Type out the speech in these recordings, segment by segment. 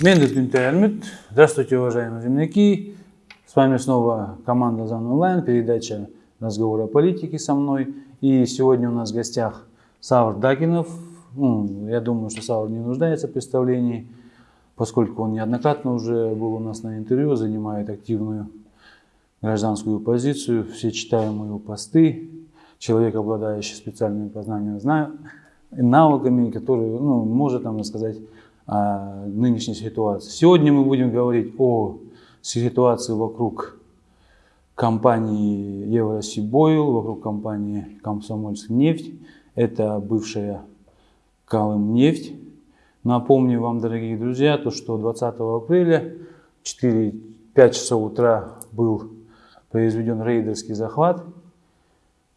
Мендет Гюнтер Здравствуйте, уважаемые земляки. С вами снова команда ЗАН Онлайн, передача «Разговор о политике» со мной. И сегодня у нас в гостях Савр Дагинов. Ну, я думаю, что Савр не нуждается в представлении, поскольку он неоднократно уже был у нас на интервью, занимает активную гражданскую позицию. Все читаем его посты. Человек, обладающий специальными познаниями, навыками, которые ну, может нам рассказать нынешней ситуации. Сегодня мы будем говорить о ситуации вокруг компании Евросибойл, вокруг компании Комсомольск нефть. Это бывшая Колымнефть. Напомню вам, дорогие друзья, то, что 20 апреля 4-5 часов утра был произведен рейдерский захват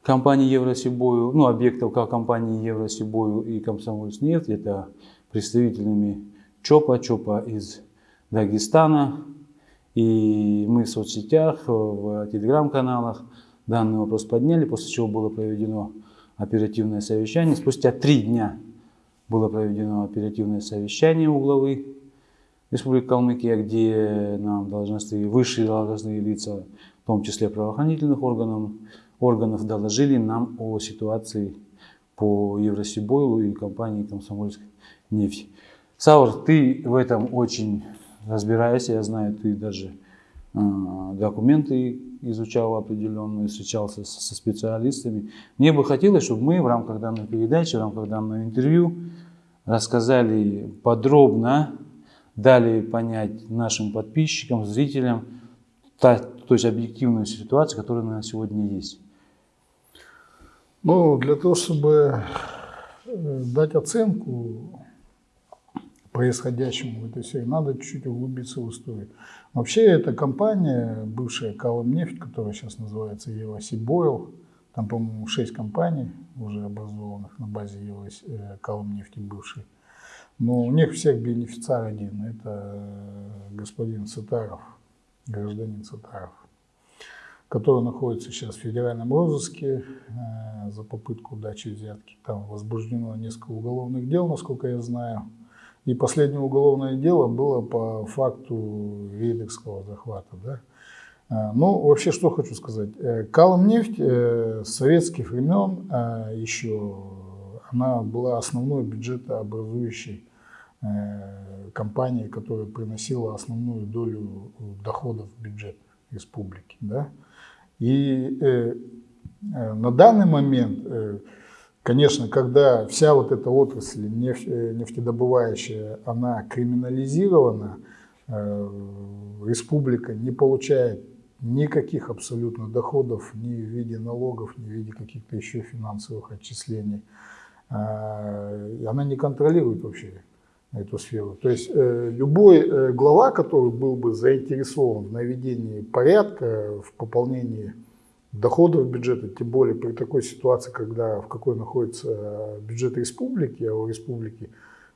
компании Евросибою, ну, объектов как компании Евросибою и Комсомольснефть, это представителями ЧОПа, ЧОПа из Дагестана. И мы в соцсетях, в телеграм-каналах данный вопрос подняли, после чего было проведено оперативное совещание. Спустя три дня было проведено оперативное совещание у главы Республики Калмыкия, где нам должностные, высшие должностные лица, в том числе правоохранительных органов, органов доложили нам о ситуации по Евросибойлу и компании Комсомольской нефти. Саур, ты в этом очень разбираешься, я знаю, ты даже э, документы изучал определенные, встречался со, со специалистами. Мне бы хотелось, чтобы мы в рамках данной передачи, в рамках данного интервью рассказали подробно, дали понять нашим подписчикам, зрителям, та, то есть объективную ситуацию, которая на сегодня есть. Ну, для того, чтобы э, дать оценку происходящему в этой сфере, надо чуть-чуть углубиться в историю. Вообще, эта компания, бывшая Калымнефть, которая сейчас называется Евросибойл, там, по-моему, шесть компаний уже образованных на базе э, Калымнефти бывшей. Но у них всех бенефициар один, это э, господин Сатаров, гражданин Сатаров который находится сейчас в федеральном розыске э, за попытку дачи взятки. Там возбуждено несколько уголовных дел, насколько я знаю. И последнее уголовное дело было по факту рейдерского захвата. Да? Э, ну, вообще, что хочу сказать. Э, Калмнефть с советских времен еще она была основной бюджетообразующей компанией, которая приносила основную долю доходов в бюджет республики. Да? И э, э, на данный момент, э, конечно, когда вся вот эта отрасль э, нефтедобывающая, она криминализирована, э, республика не получает никаких абсолютно доходов ни в виде налогов, ни в виде каких-то еще финансовых отчислений. Э, она не контролирует вообще эту сферу. То есть э, любой глава, который был бы заинтересован в наведении порядка, в пополнении доходов бюджета, тем более при такой ситуации, когда в какой находится бюджет республики, а у республики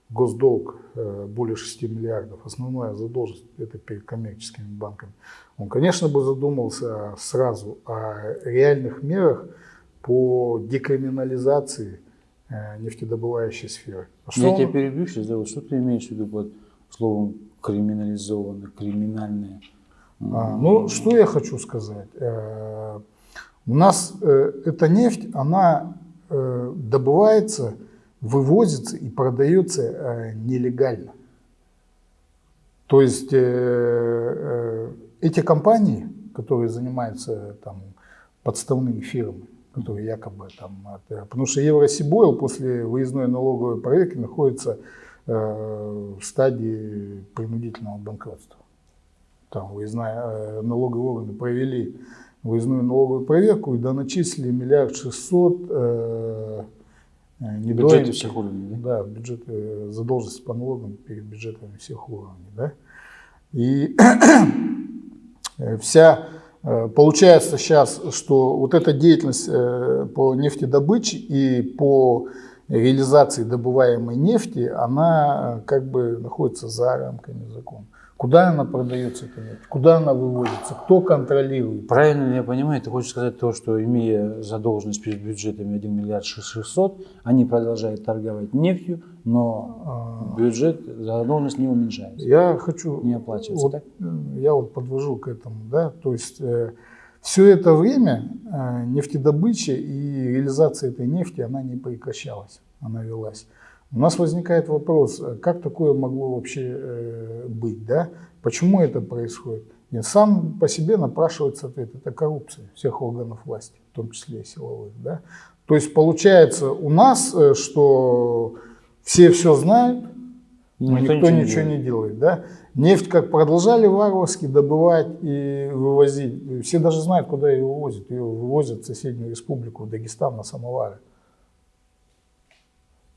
госдолг э, более 6 миллиардов, основная задолженность это перед коммерческими банками, он, конечно, бы задумался сразу о реальных мерах по декриминализации Э, нефтедобывающей сферы. А что Я он... тебя перебью сейчас, да, что ты имеешь в виду под словом криминализованное, криминальное? А, ну, что я хочу сказать. Э, у нас э, эта нефть, она добывается, вывозится и продается нелегально. То есть эти компании, которые занимаются там, подставными фирмами, которые якобы там... Потому что Евросибойл после выездной налоговой проверки находится э, в стадии принудительного банкротства. Там выездная, э, налоговые органы провели выездную налоговую проверку и доначислили миллиард шестьсот э, бюджеты всех уровней. Да, да бюджет, э, задолженность по налогам перед бюджетами всех уровней. Да? И вся Э, получается сейчас, что вот эта деятельность э, по нефтедобыче и по реализации добываемой нефти, она э, как бы находится за рамками закона. Куда она продается, эта нефть? Куда она выводится? Кто контролирует? Правильно ли я понимаю, ты хочешь сказать то, что имея задолженность перед бюджетами 1 миллиард 600, они продолжают торговать нефтью, но А, бюджет, задолженность не уменьшается, Я хочу, не оплачивается, вот, так? э, я вот подвожу к этому, да, то есть все это время э, нефтедобыча и реализация этой нефти, она не прекращалась, она велась. У нас возникает вопрос, э, как такое могло вообще э, быть, да? Почему это происходит? И сам по себе напрашивается ответ, это коррупция всех органов власти, в том числе и силовых, да? То есть получается у нас, э, что все все знают, но никто, ничего, не, делает. да? Нефть как продолжали варварски добывать и вывозить. Все даже знают, куда ее вывозят. Ее вывозят в соседнюю республику, в Дагестан на самоваре.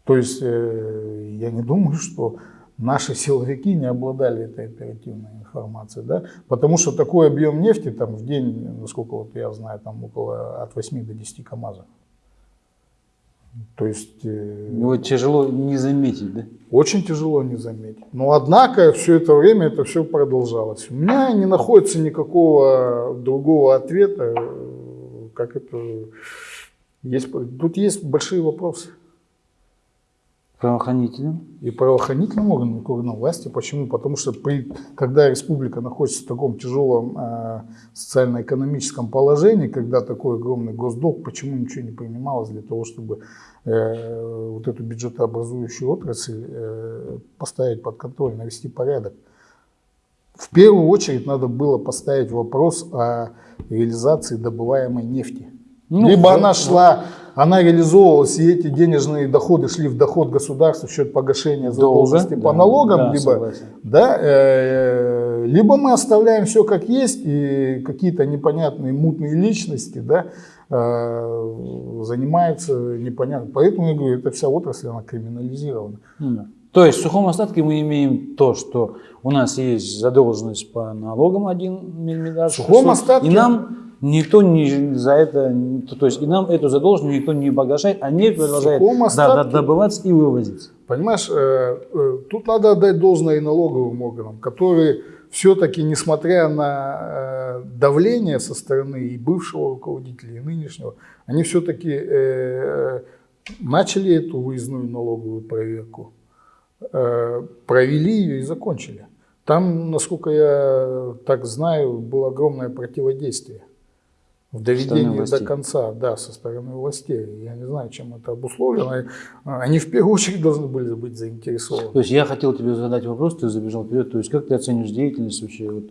То есть э, я не думаю, что наши силовики не обладали этой оперативной информацией, да? потому что такой объем нефти там в день, насколько вот я знаю, там около от 8 до 10 КАМАЗов. То есть э, Его тяжело не заметить, да? очень тяжело не заметить. Но однако все это время это все продолжалось. У меня не находится никакого другого ответа, э, как это есть. Тут есть большие вопросы. Правоохранителям. И правоохранительным органам, и органам власти. Почему? Потому что при, когда республика находится в таком тяжелом э, социально-экономическом положении, когда такой огромный госдолг, почему ничего не принималось для того, чтобы э, вот эту бюджетообразующую отрасль э, поставить под контроль, навести порядок. В первую очередь надо было поставить вопрос о реализации добываемой нефти. Ну, Либо да, она шла, она реализовывалась, и эти денежные доходы шли в доход государства в счет погашения задолженности по да, налогам, да, либо, согласен. да, э, либо мы оставляем все как есть, и какие-то непонятные мутные личности да, э, занимаются непонятно. Поэтому я говорю, эта вся отрасль, она криминализирована. Ну да. То есть в сухом остатке мы имеем то, что у нас есть задолженность по налогам 1 миллиард. В сухом 600, остатке- И нам никто не за это, то есть и нам эту задолженность никто не погашает, а нефть продолжает да, добываться и вывозиться. Понимаешь, э, э, тут надо отдать должное и налоговым органам, которые все-таки, несмотря на э, давление со стороны и бывшего руководителя, и нынешнего, они все-таки начали эту выездную налоговую проверку, провели ее и закончили. Там, насколько я так знаю, было огромное противодействие в доведении до конца, да, со стороны властей. Я не знаю, чем это обусловлено. Они в первую очередь должны были быть заинтересованы. То есть я хотел тебе задать вопрос, ты забежал вперед. То есть как ты оценишь деятельность вообще, вот,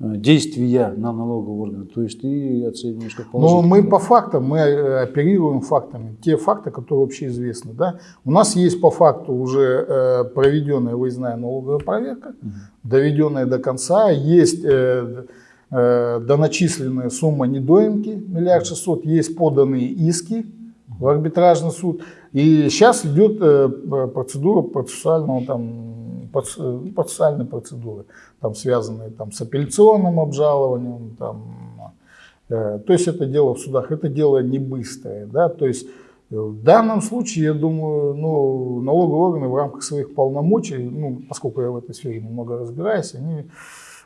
э, действия на налогового органа? То есть ты оцениваешь как Но положительно? мы по фактам, мы э, оперируем фактами, те факты, которые вообще известны. Да? У нас есть по факту уже э, проведенная выездная налоговая проверка, доведенная до конца, есть доначисленная сумма недоимки, миллиард шестьсот, есть поданные иски в арбитражный суд. И сейчас идет э, процедура процессуального там, э, процессуальной процедуры, там, связанные там, с апелляционным обжалованием, там, Э, То есть это дело в судах, это дело не быстрое. Да? То есть э, в данном случае, я думаю, ну, налоговые органы в рамках своих полномочий, ну, поскольку я в этой сфере немного разбираюсь, они э,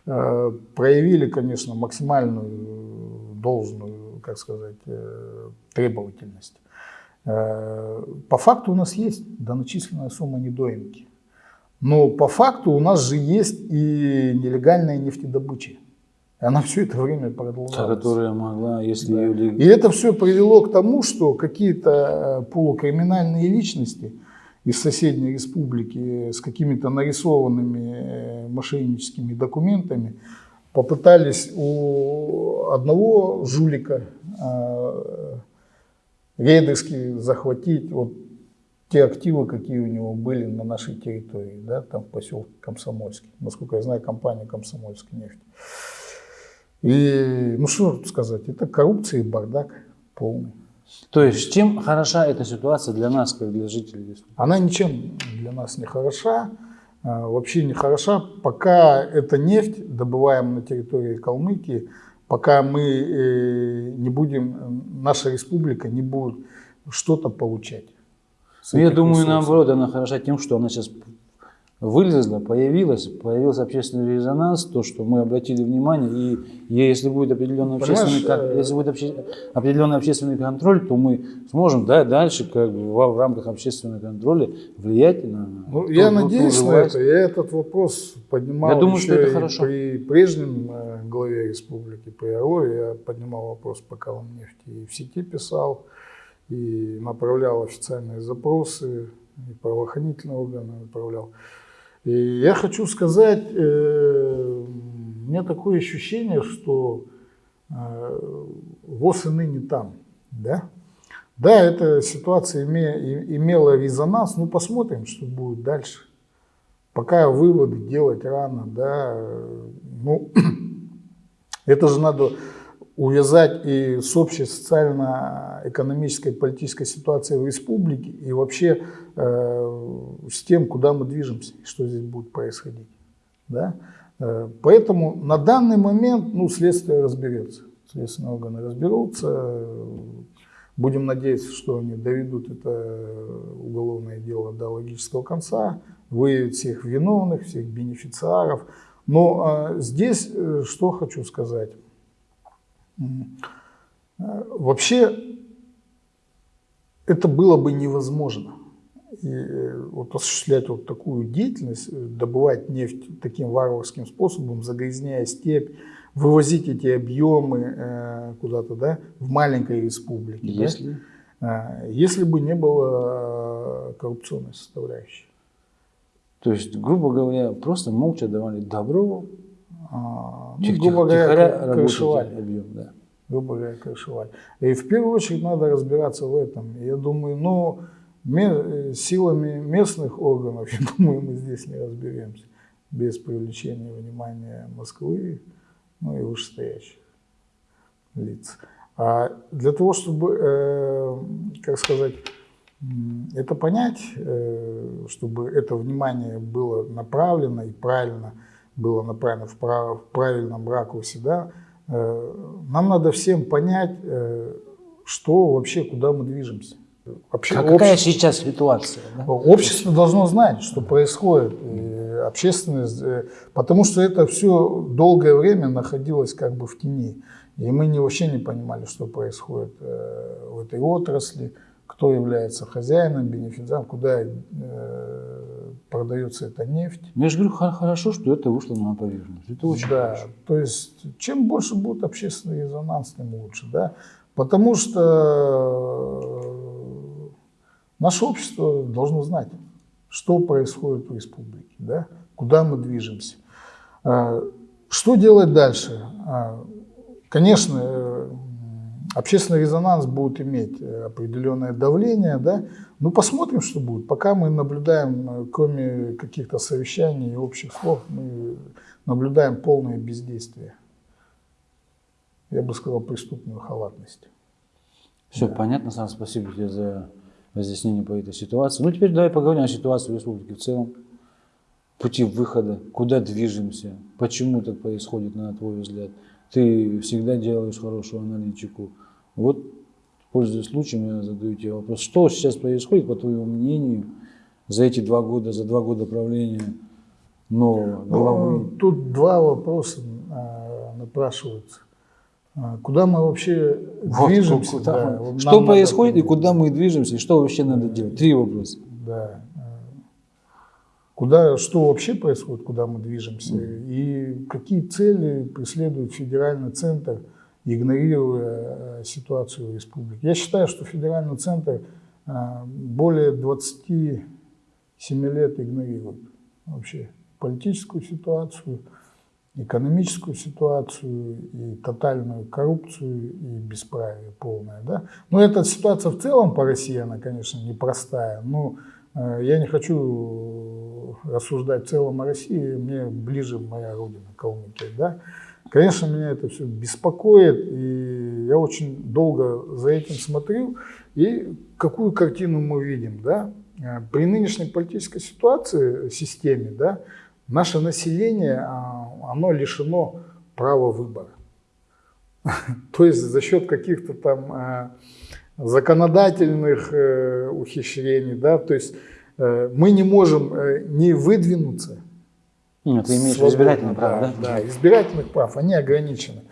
проявили, конечно, максимальную должную, как сказать, э, требовательность. Э, По факту у нас есть доначисленная сумма недоимки. Но по факту у нас же есть и нелегальная нефтедобыча. И она все это время продолжалась. которая могла, если Да. ее... И это все привело к тому, что какие-то э, полукриминальные личности из соседней республики с какими-то нарисованными э, мошенническими документами попытались у одного жулика э, рейдерски захватить вот те активы, какие у него были на нашей территории, да, там поселке Комсомольский. Насколько я знаю, компания Комсомольская нефть. И, ну что сказать, это коррупция и бардак полный. То есть чем хороша эта ситуация для нас, как для жителей республики? Она ничем для нас не хороша, а, вообще не хороша, пока эта нефть, добываемая на территории Калмыкии, пока мы э, не будем, э, наша республика не будет что-то получать. Ну, я думаю, ресурсов. наоборот, она хороша тем, что она сейчас вылезло, появилось, появился общественный резонанс, то, что мы обратили внимание, и, если будет определенный общественный, Понимаешь, э, если будет обще- определенный общественный контроль, то мы сможем да, дальше как бы, в, в рамках общественного контроля влиять на Ну, ту- я ту надеюсь на это. Я этот вопрос поднимал Я думаю, что это хорошо. при прежнем э, главе республики, при Орлове. Я поднимал вопрос по Коломнефти и в сети писал, и направлял официальные запросы, и правоохранительные органы направлял. И я хочу сказать, э, у меня такое ощущение, что э, ВОЗ и ныне там, да? Да, эта ситуация име- имела резонанс, ну посмотрим, что будет дальше. Пока выводы делать рано, да, э, ну, это же надо увязать и с общей социально-экономической, политической ситуацией в республике, и вообще э, с тем, куда мы движемся, что здесь будет происходить. Да? Э, Поэтому на данный момент ну, следствие разберется. Следственные органы разберутся. Будем надеяться, что они доведут это уголовное дело до логического конца, выявят всех виновных, всех бенефициаров. Но а, здесь э, что хочу сказать. Э, Вообще это было бы невозможно. И э, вот осуществлять вот такую деятельность, э, добывать нефть таким варварским способом, загрязняя степь, вывозить эти объемы э, куда-то, да, в маленькой республике. да. Если А, Если бы не было коррупционной составляющей. То есть, грубо говоря, просто молча давали добро, Ну, тих- грубо тих- говоря, крышевали. объем, да. грубо говоря, крышевали. И в первую очередь надо разбираться в этом. Я думаю, ну, э, силами местных органов, я думаю, мы здесь не разберемся без привлечения внимания Москвы, ну и вышестоящих лиц. А для того, чтобы, э, как сказать, это понять, э, чтобы это внимание было направлено и правильно было направлено в, прав- в правильном ракурсе, да, э, нам надо всем понять, э, что вообще, куда мы движемся. Вообще, А какая общество- сейчас ситуация? да? Общество должно знать, что происходит. И общественность, э, потому что это все долгое время находилось как бы в тени. И мы не, вообще не понимали, что происходит в этой отрасли, кто является хозяином, бенефициаром, куда продается эта нефть. Ну, я же говорю, хо- хорошо, что это вышло на поверхность. Это очень да, хорошо. то есть чем больше будет общественный резонанс, тем лучше, да. Потому что э, наше общество должно знать, что происходит в республике, да, куда мы движемся. А, Что делать дальше? А, Конечно, э, общественный резонанс будет иметь э, определенное давление, да, ну посмотрим, что будет. Пока мы наблюдаем, э, кроме каких-то совещаний и общих слов, мы наблюдаем полное бездействие. Я бы сказал, преступную халатность. Все понятно, Сан, спасибо тебе за разъяснение по этой ситуации. Ну, теперь давай поговорим о ситуации в республике в целом. Пути выхода, куда движемся, почему так происходит, на твой взгляд. Ты всегда делаешь хорошую аналитику. Вот, пользуясь случаем, я задаю тебе вопрос. Что сейчас происходит, по твоему мнению, за эти два года, за два года правления нового главы? Ну, тут два вопроса а, напрашиваются. А, Куда мы вообще Вот, движемся? куда да, что происходит и куда мы движемся, и что вообще надо делать? Три вопроса. Да. Куда, что вообще происходит, куда мы движемся, и какие цели преследует федеральный центр, игнорируя э, ситуацию в республике. Я считаю, что федеральный центр э, более 27 лет игнорирует вообще политическую ситуацию, экономическую ситуацию и тотальную коррупцию и бесправие полное. Да? Но эта ситуация в целом по России, она, конечно, непростая. Но э, я не хочу рассуждать в целом о России, мне ближе моя родина, Калмыкия. Да? Конечно, меня это все беспокоит, и я очень долго за этим смотрю. И какую картину мы видим? Да? Э, При нынешней политической ситуации, системе, да, наше население, а, оно лишено права выбора. То есть за счет каких-то там э, законодательных э, ухищрений, да, то есть э, мы не можем не выдвинуться. Нет, ты имеешь избирательных прав, да? Да, избирательных прав, они ограничены.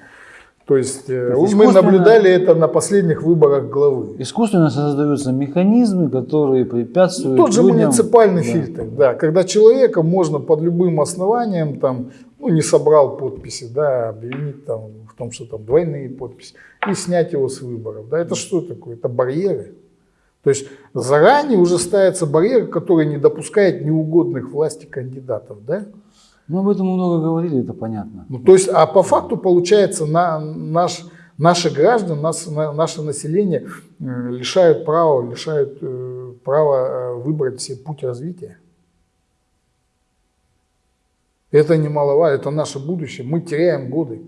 То есть, То есть мы наблюдали это на последних выборах главы. Искусственно создаются механизмы, которые препятствуют ну, Тот же людям... муниципальный да. фильтр, да, когда человека можно под любым основанием, там, ну, не собрал подписи, да, обвинить там, в том, что там двойные подписи, и снять его с выборов. Да, это что такое? Это барьеры. То есть заранее уже ставится барьер, который не допускает неугодных власти кандидатов. Да? Ну, об этом много говорили, это понятно. Ну, то есть, а по факту получается, на, наш, наши граждан, нас, на, наше население э, лишают права, лишают э, права э, выбрать себе путь развития. Это немаловажно, это наше будущее. Мы теряем годы.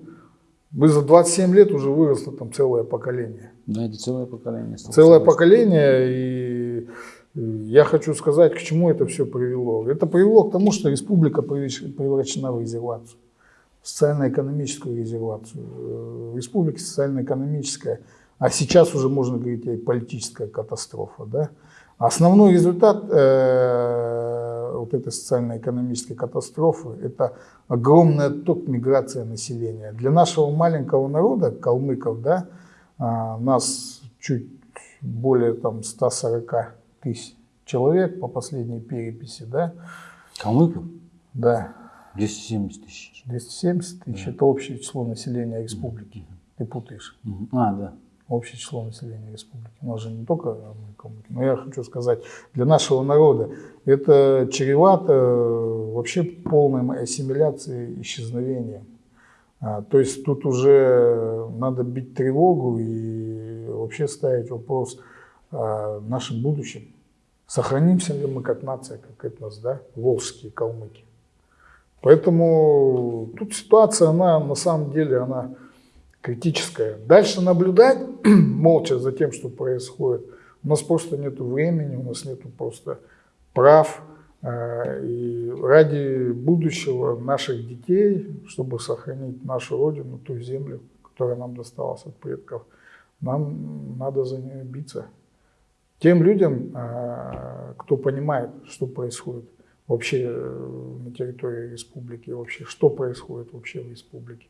Мы за 27 лет уже выросло там целое поколение. Да, это целое поколение. Целое поколение, и я хочу сказать, к чему это все привело. Это привело к тому, что республика превращена в резервацию, социально-экономическую резервацию. Э, республика социально-экономическая, а сейчас уже можно говорить о политическая катастрофа. Да? Основной результат э, вот этой социально-экономической катастрофы – это огромный отток миграции населения. Для нашего маленького народа, калмыков, да, э, нас чуть более там, 140 тысяч человек по последней переписи, да? Калмыков? Да. 270 тысяч. 270 тысяч да. – это общее число населения республики. Ты путаешь. А, да. Общее число населения республики. У нас же не только калмыки. Но я хочу сказать, для нашего народа это чревато э, вообще полной ассимиляцией, исчезновением. А, то есть тут уже надо бить тревогу и вообще ставить вопрос – э, нашем будущем. Сохранимся ли мы как нация, как этнос, да, волжские калмыки. Поэтому тут ситуация, она на самом деле, она критическая. Дальше наблюдать молча за тем, что происходит, у нас просто нет времени, у нас нет просто прав. Э, и ради будущего наших детей, чтобы сохранить нашу родину, ту землю, которая нам досталась от предков, нам надо за нее биться. Тем людям, а, кто понимает, что происходит вообще э, на территории республики, вообще, что происходит вообще в республике.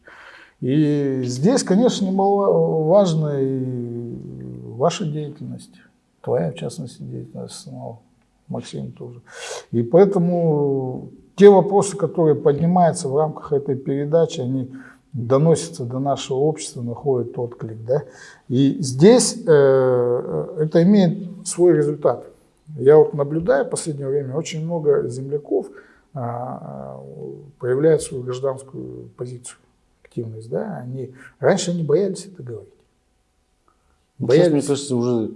И здесь, конечно, немаловажна и ваша деятельность, твоя, в частности, деятельность самого, Максим тоже. И поэтому те вопросы, которые поднимаются в рамках этой передачи, они доносится до нашего общества, находит отклик. Да? И здесь э, э, это имеет свой результат. Я вот наблюдаю в последнее время, очень много земляков а, проявляют свою гражданскую позицию, активность. Да? Они, раньше они боялись это говорить. Боялись. Сейчас, мне кажется, уже,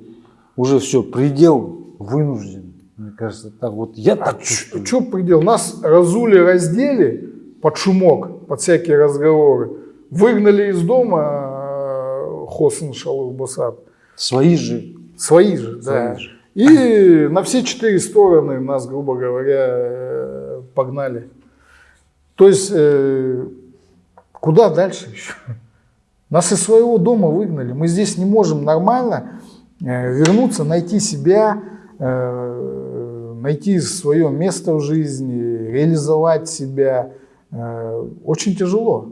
уже все, предел вынужден. Мне кажется, так вот я так а чувствую. Что предел? Нас разули, раздели под шумок под всякие разговоры. Выгнали из дома э, Хосен Шалух Басад. Свои же. Свои же, Свои да. Же. И на все четыре стороны нас, грубо говоря, э, погнали. То есть, э, куда дальше еще? Нас из своего дома выгнали. Мы здесь не можем нормально вернуться, найти себя, найти свое место в жизни, реализовать себя – Э, очень тяжело.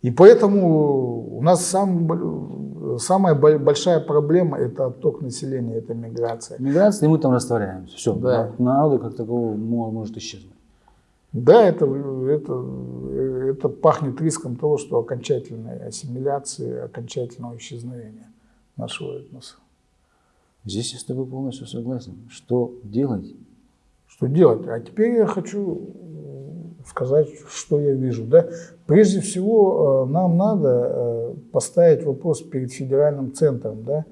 И поэтому у нас сам, самая большая проблема – это отток населения, это миграция. Миграция, и мы там растворяемся. Все, да. народа как такового может исчезнуть. Да, это, это, это пахнет риском того, что окончательной ассимиляции, окончательного исчезновения нашего этноса. Здесь я с тобой полностью согласен. Что делать? Что делать? А теперь я хочу сказать, что я вижу. Да? Прежде всего, э, нам надо э, поставить вопрос перед федеральным центром. Да?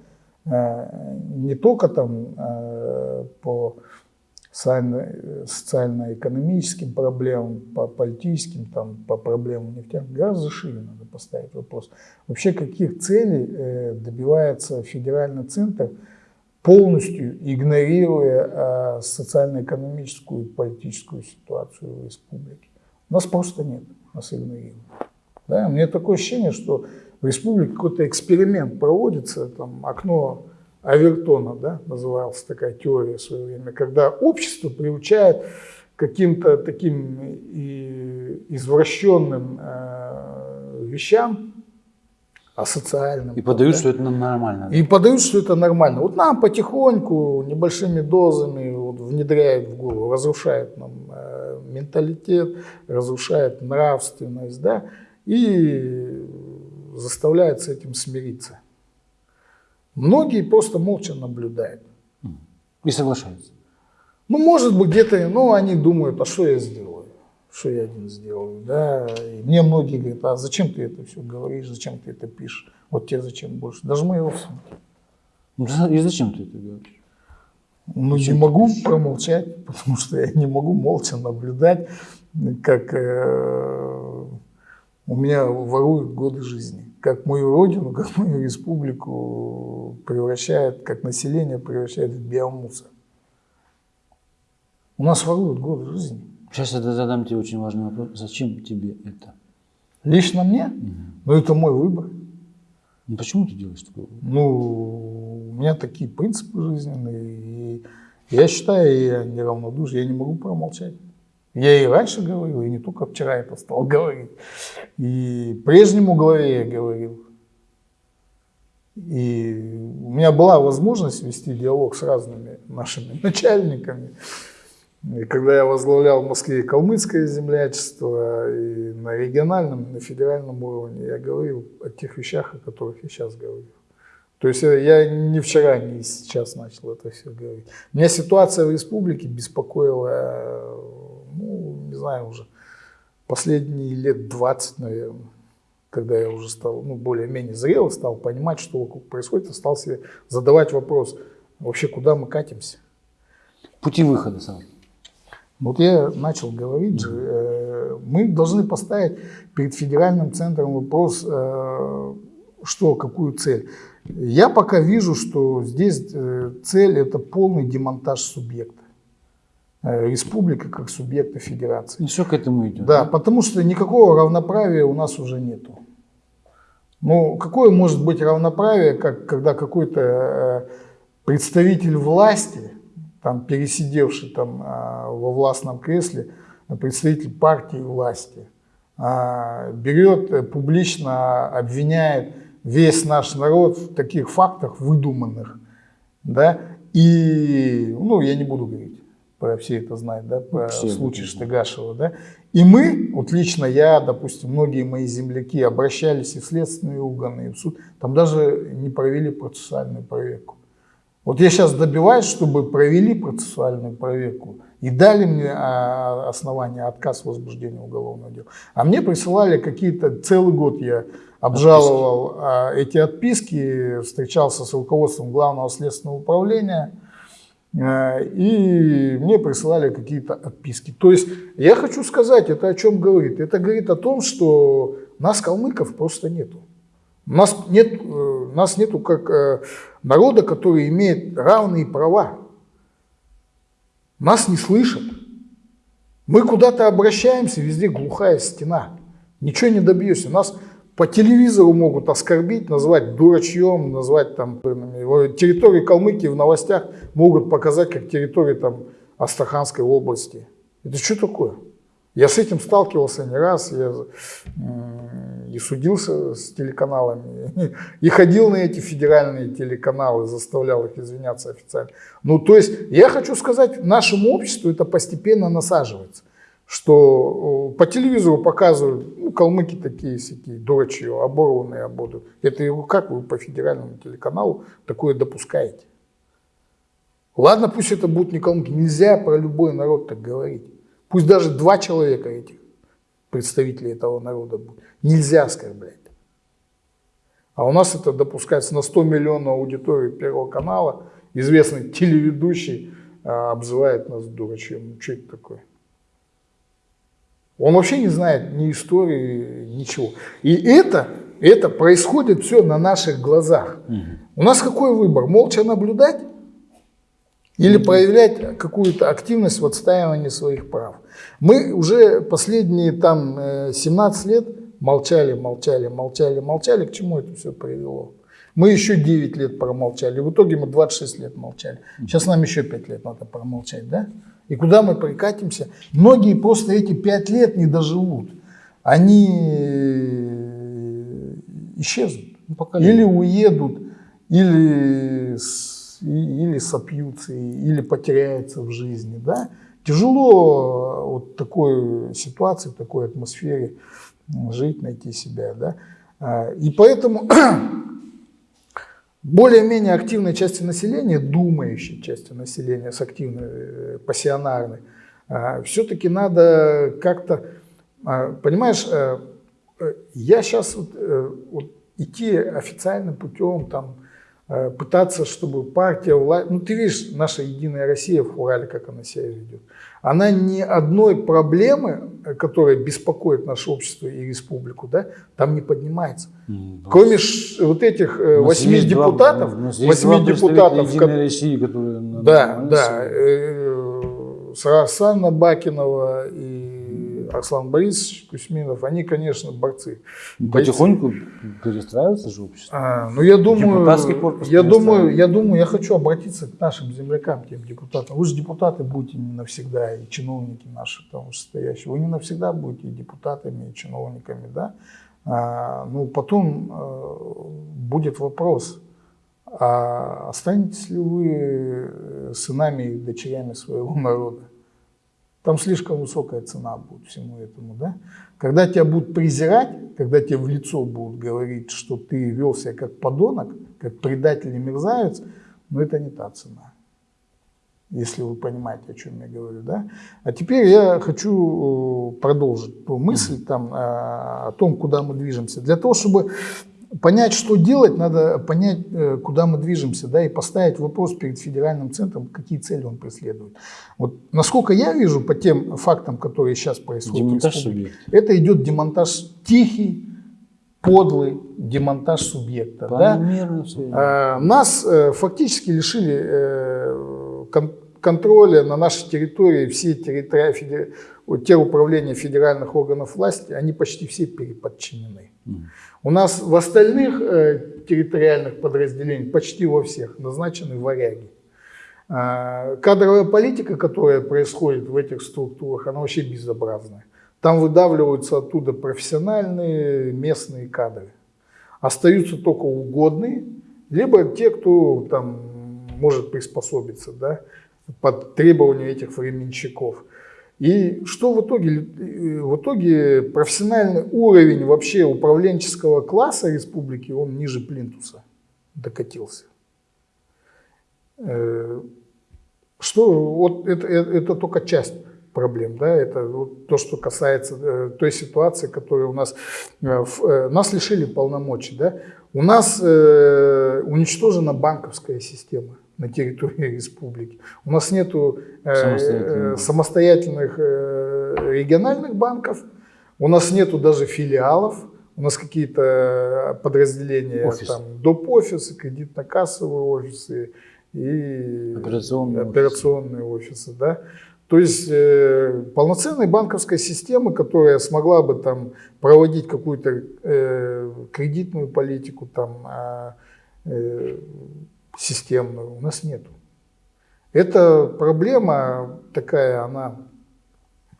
Э, не только там по социально-экономическим проблемам, по политическим, там, по проблемам нефтяных, гораздо шире надо поставить вопрос. Вообще, каких целей добивается федеральный центр, полностью игнорируя социально-экономическую и политическую ситуацию в республике. Нас просто нет, нас игнорируют. Да? Мне такое ощущение, что в республике какой-то эксперимент проводится, там окно Авертона, да, называлась такая теория в свое время, когда общество приучает каким-то таким извращенным э, вещам, асоциальным. И подают, да? что это нормально. И подают, что это нормально. Вот нам потихоньку, небольшими дозами вот, внедряют в голову, разрушает нам э, менталитет, разрушает нравственность, да, и заставляет с этим смириться. Многие просто молча наблюдают. И соглашаются. Ну, может быть, где-то, ну, они думают, а что я сделаю? Что я один сделаю, да? И мне многие говорят, а зачем ты это все говоришь, зачем ты это пишешь? Вот тебе зачем больше? Даже мои родственники. Ну, и зачем ты это говоришь? Ну, зачем не могу промолчать, потому что я не могу молча наблюдать, как э, у меня воруют годы жизни. Как мою родину, как мою республику превращает, как население превращает в биомусор. У нас воруют годы жизни. Сейчас я задам тебе очень важный вопрос. Зачем тебе это? Лично мне? Угу. Ну, это мой выбор. Ну, почему ты делаешь выбор? Ну, у меня такие принципы жизненные. И я считаю, я неравнодушен, я не могу промолчать. Я и раньше говорил, и не только вчера это стал говорить. И прежнему главе я говорил. И у меня была возможность вести диалог с разными нашими начальниками. И когда я возглавлял в Москве калмыцкое землячество, и на региональном, и на федеральном уровне, я говорил о тех вещах, о которых я сейчас говорю. То есть я не вчера, не сейчас начал это все говорить. Меня ситуация в республике беспокоила, ну, не знаю, уже последние лет 20, наверное, когда я уже стал, ну, более-менее зрелый, стал понимать, что вокруг происходит, и стал себе задавать вопрос, вообще куда мы катимся? Пути выхода сам. Вот я начал говорить же, э, мы должны поставить перед федеральным центром вопрос, э, что, какую цель. Я пока вижу, что здесь э, цель это полный демонтаж субъекта. Республика как субъекта федерации. И все к этому идет. Да, да, потому что никакого равноправия у нас уже нету. Ну, какое может быть равноправие, как, когда какой-то представитель власти там пересидевший там а, во властном кресле представитель партии власти, берет, э, публично обвиняет весь наш народ в таких фактах выдуманных, да, и, ну, я не буду говорить, все это знают, да, про все случай Штыгашева, да, и мы, вот лично я, допустим, многие мои земляки обращались и в следственные органы, и в суд, там даже не провели процессуальную проверку. Вот я сейчас добиваюсь, чтобы провели процессуальную проверку и дали мне а, основания отказ в возбуждении уголовного дела. А мне присылали какие-то, целый год я обжаловал отписки. А, эти отписки, встречался с руководством главного следственного управления, и мне присылали какие-то отписки. То есть я хочу сказать, это о чем говорит? Это говорит о том, что нас, калмыков, просто нету. Нас нет, э, нас нету как э, народа, который имеет равные права. Нас не слышат. Мы куда-то обращаемся, везде глухая стена. Ничего не добьешься. Нас по телевизору могут оскорбить, назвать дурачьем, назвать там территорию Калмыкии в новостях могут показать как территорию там Астраханской области. Это что такое? Я с этим сталкивался не раз, я и судился с телеканалами, и ходил на эти федеральные телеканалы, заставлял их извиняться официально. Ну, то есть, я хочу сказать, нашему обществу это постепенно насаживается, что по телевизору показывают, ну, калмыки такие всякие, дурачье, оборванные ободы. Это как вы по федеральному телеканалу такое допускаете? Ладно, пусть это будут не калмыки, нельзя про любой народ так говорить. Пусть даже два человека этих представителей этого народа будут. Нельзя оскорблять. А у нас это допускается на 100 миллионов аудитории Первого канала. Известный телеведущий а, обзывает нас дурачьем. Ну, что это такое? Он вообще не знает ни истории, ничего. И это, это происходит все на наших глазах. Угу. У нас какой выбор? Молча наблюдать или проявлять какую-то активность в отстаивании своих прав. Мы уже последние там 17 э, лет молчали, молчали, молчали, молчали. К чему это все привело? Мы еще 9 лет промолчали. В итоге мы 26 лет молчали. Сейчас нам еще 5 лет надо промолчать, да? И куда мы прикатимся? Многие просто эти 5 лет не доживут. Они э, исчезнут. Ну, или уедут, или, или сопьются, или потеряются в жизни, да? Тяжело вот такой ситуации, в такой атмосфере жить, найти себя. Да? А, и поэтому более-менее активной части населения, думающей части населения с активной, э, пассионарной, а, все-таки надо как-то, а, понимаешь, э, э, я сейчас вот, вот идти официальным путем, там, пытаться, чтобы партия, власть, ну ты видишь, наша Единая Россия в Урале, как она себя ведет. Она ни одной проблемы, которая беспокоит наше общество и республику, да, там не поднимается. Mm, Кроме ш, вот этих э, восьми депутатов, восьми депутатов, Единой России, которые да, да, э, Сарасана Бакинова и Арслан Борисович Кузьминов, они, конечно, борцы. Потихоньку перестраивается же общество. А, ну, я думаю, я думаю, я думаю, я хочу обратиться к нашим землякам, тем депутатам. Вы же депутаты будете не навсегда, и чиновники наши там стоящие. Вы не навсегда будете и депутатами, и чиновниками, да? А, ну, потом а, будет вопрос, а останетесь ли вы сынами и дочерями своего народа? Там слишком высокая цена будет всему этому. Да? Когда тебя будут презирать, когда тебе в лицо будут говорить, что ты вел себя как подонок, как предатель и мерзавец, но ну, это не та цена. Если вы понимаете, о чем я говорю. Да? А теперь я хочу э, продолжить мысль там, о том, куда мы движемся. Для того, чтобы понять, что делать, надо понять, э, куда мы движемся, да, и поставить вопрос перед федеральным центром, какие цели он преследует. Вот насколько я вижу по тем фактам, которые сейчас происходят, демонтаж субъекта. это идет демонтаж тихий, подлый демонтаж субъекта. Да? А, нас э, фактически лишили э, контроля на нашей территории все территории, те управления федеральных органов власти, они почти все переподчинены. Mm. У нас в остальных э, территориальных подразделениях, почти во всех, назначены варяги. Э, кадровая политика, которая происходит в этих структурах, она вообще безобразная. Там выдавливаются оттуда профессиональные местные кадры. Остаются только угодные, либо те, кто там может приспособиться да, под требования этих временщиков. И что в итоге? В итоге профессиональный уровень вообще управленческого класса республики, он ниже плинтуса докатился. Э, что вот это, это, это только часть проблем, да, это вот то, что касается э, той ситуации, которая у нас, э, э, нас лишили полномочий, да, у нас э, уничтожена банковская система на территории республики. У нас нет э, э, самостоятельных э, региональных банков, у нас нету даже филиалов, у нас какие-то подразделения, Офис. там, доп. офисы, кредитно-кассовые офисы и операционные, операционные офисы. Да? То есть э, полноценной банковской системы, которая смогла бы там проводить какую-то э, кредитную политику, там, а, э, системную у нас нету. Эта проблема такая, она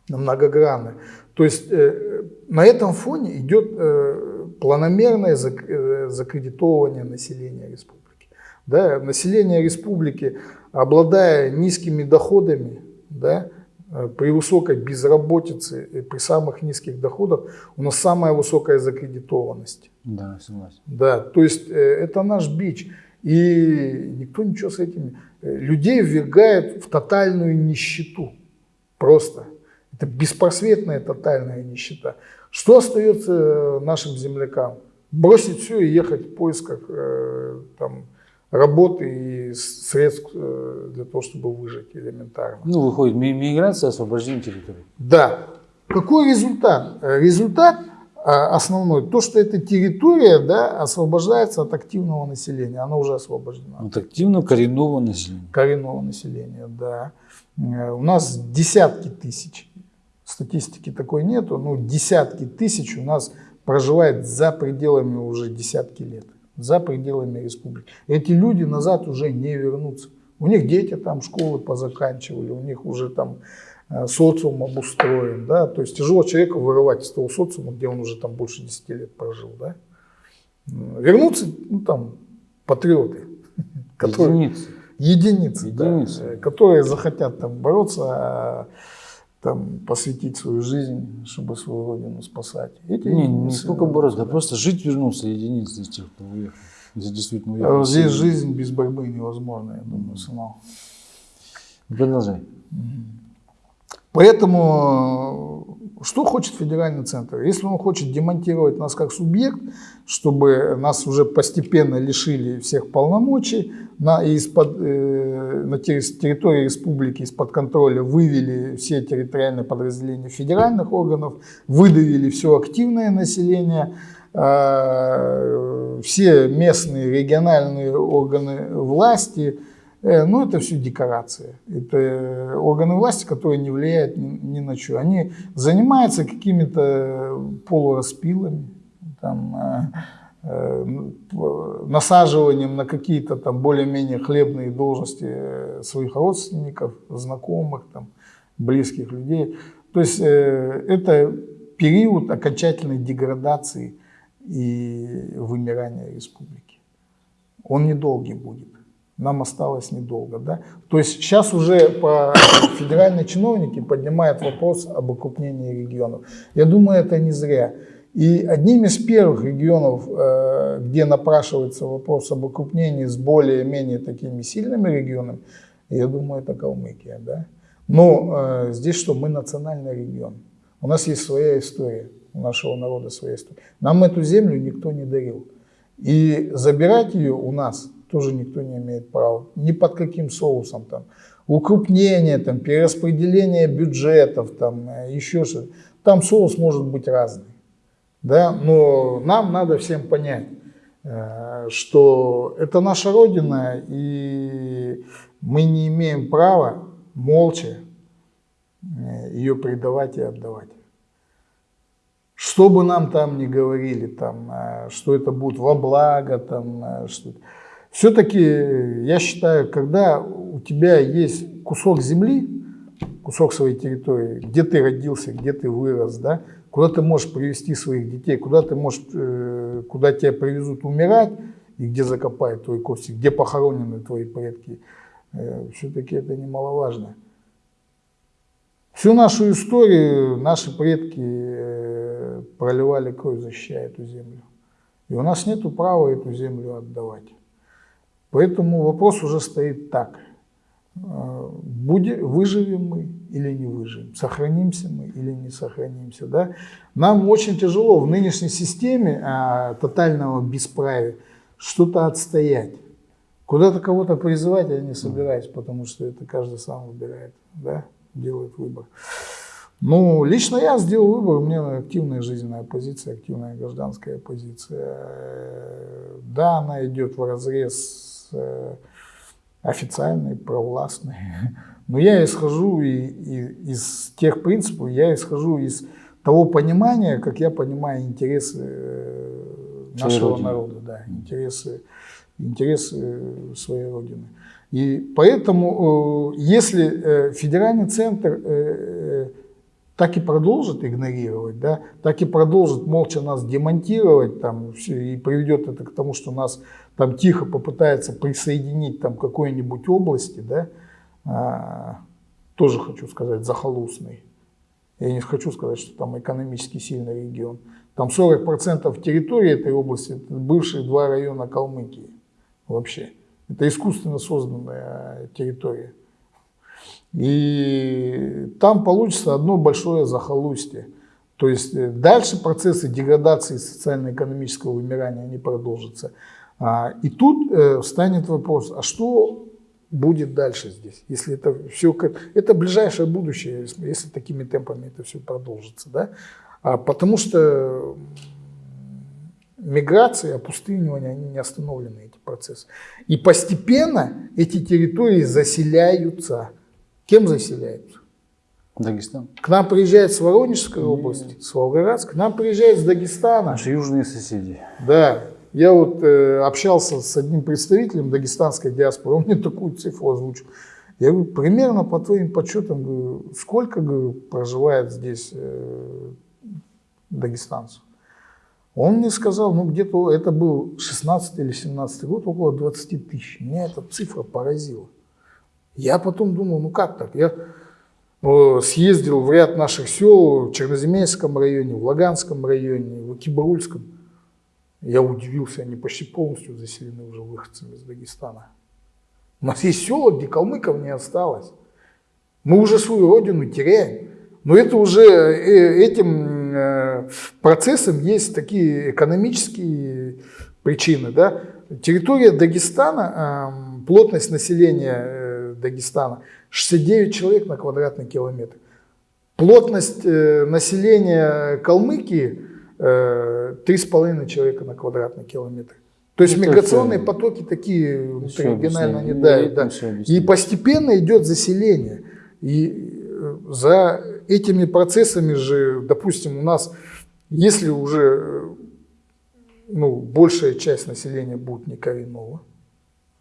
многогранная. То есть э, на этом фоне идет э, планомерное зак, э, закредитовывание населения республики. Да, население республики, обладая низкими доходами, да, э, при высокой безработице и при самых низких доходах у нас самая высокая закредитованность. Да, согласен. Да, то есть э, это наш бич. И никто ничего с этим... Э, людей ввергает в тотальную нищету. Просто. Это беспросветная тотальная нищета. Что остается нашим землякам? Бросить все и ехать в поисках там, работы и средств для того, чтобы выжить элементарно. Ну, выходит, миграция, освобождение территории. Да. Какой результат? Результат а, основной, то, что эта территория да, освобождается от активного населения, она уже освобождена. От активного коренного населения. Коренного населения, да. Э, у нас десятки тысяч, статистики такой нету, но десятки тысяч у нас проживает за пределами уже десятки лет, за пределами республики. Эти люди назад уже не вернутся. У них дети там школы позаканчивали, у них уже там э, социум обустроен, да, то есть тяжело человека вырывать из того социума, где он уже там больше 10 лет прожил, да. Вернуться, ну там, патриоты, которые, единицы, единицы, единицы. Да, которые захотят там бороться, а, там, посвятить свою жизнь, чтобы свою родину спасать. Эти не, не сколько бороться, да просто жить вернулся единицы из тех, кто уехал. Здесь действительно уехал. Здесь жизнь без борьбы невозможна, я думаю, сынок. Продолжай. Поэтому что хочет федеральный центр? Если он хочет демонтировать нас как субъект, чтобы нас уже постепенно лишили всех полномочий, на, из-под, э, на территории республики из-под контроля вывели все территориальные подразделения федеральных органов, выдавили все активное население, э, все местные региональные органы власти – ну, это все декорации. Это органы власти, которые не влияют ни, на что. Они занимаются какими-то полураспилами, там, э, э, насаживанием на какие-то там более-менее хлебные должности своих родственников, знакомых, там, близких людей. То есть э, это период окончательной деградации и вымирания республики. Он недолгий будет нам осталось недолго. Да? То есть сейчас уже по федеральные чиновники поднимают вопрос об окрупнении регионов. Я думаю, это не зря. И одним из первых регионов, э, где напрашивается вопрос об окрупнении с более-менее такими сильными регионами, я думаю, это Калмыкия. Да? Но э, здесь что, мы национальный регион. У нас есть своя история, у нашего народа своя история. Нам эту землю никто не дарил. И забирать ее у нас – тоже никто не имеет права. Ни под каким соусом там. Укрупнение, там, перераспределение бюджетов, там, э, еще что-то. Там соус может быть разный. Да? Но нам надо всем понять, э, что это наша Родина, и мы не имеем права молча э, ее предавать и отдавать. Что бы нам там ни говорили, там, что это будет во благо, там, что все-таки, я считаю, когда у тебя есть кусок земли, кусок своей территории, где ты родился, где ты вырос, да, куда ты можешь привести своих детей, куда ты можешь, э, куда тебя привезут умирать, и где закопают твои кости, где похоронены твои предки, э, все-таки это немаловажно. Всю нашу историю наши предки э, проливали кровь, защищая эту землю. И у нас нет права эту землю отдавать. Поэтому вопрос уже стоит так. А, будем, выживем мы или не выживем, сохранимся мы или не сохранимся. Да? Нам очень тяжело в нынешней системе а, тотального бесправия что-то отстоять. Куда-то кого-то призывать я не собираюсь, потому что это каждый сам выбирает, да? делает выбор. Ну, лично я сделал выбор, у меня активная жизненная позиция, активная гражданская позиция. Да, она идет в разрез Э, официальный, провластный. Но я исхожу и, и, из тех принципов, я исхожу из того понимания, как я понимаю интересы э, нашего народа, да, интересы, интересы своей родины. И поэтому, э, если федеральный центр так и продолжит игнорировать, да, так и продолжит молча нас демонтировать там, и приведет это к тому, что нас там тихо попытается присоединить там какой-нибудь области, да, а, тоже хочу сказать, захолустный. Я не хочу сказать, что там экономически сильный регион. Там 40% территории этой области, это бывшие два района Калмыкии вообще. Это искусственно созданная территория. И там получится одно большое захолустье. То есть э, дальше процессы деградации социально-экономического вымирания они продолжатся. А, и тут э, встанет вопрос, а что будет дальше здесь, если это все, это ближайшее будущее, если такими темпами это все продолжится, да? А потому что миграция, опустынивание, они не остановлены, эти процессы. И постепенно эти территории заселяются. Кем заселяются? Дагестан. К нам приезжают с Воронежской области, с Волгоградской, к нам приезжают с Дагестана. Наши южные соседи. Да, Я вот э, общался с одним представителем дагестанской диаспоры, он мне такую цифру озвучил. Я говорю, примерно по твоим подсчетам, говорю, сколько говорю, проживает здесь э, дагестанцев? Он мне сказал, ну где-то это был 16 или 17 год, около 20 тысяч. Меня эта цифра поразила. Я потом думал, ну как так? Я э, съездил в ряд наших сел в Черноземельском районе, в Лаганском районе, в Акибарульском. Я удивился, они почти полностью заселены уже выходцами из Дагестана. У нас есть села, где калмыков не осталось. Мы уже свою родину теряем. Но это уже э, этим э, процессом есть такие экономические причины. Да? Территория Дагестана, плотность населения Дагестана 69 человек на квадратный километр. Плотность населения Калмыкии 3,5 человека на квадратный километр. То есть это миграционные все, потоки такие регионально не дают. Да. И постепенно идет заселение. И за этими процессами же, допустим, у нас, если уже ну, большая часть населения будет не коренного,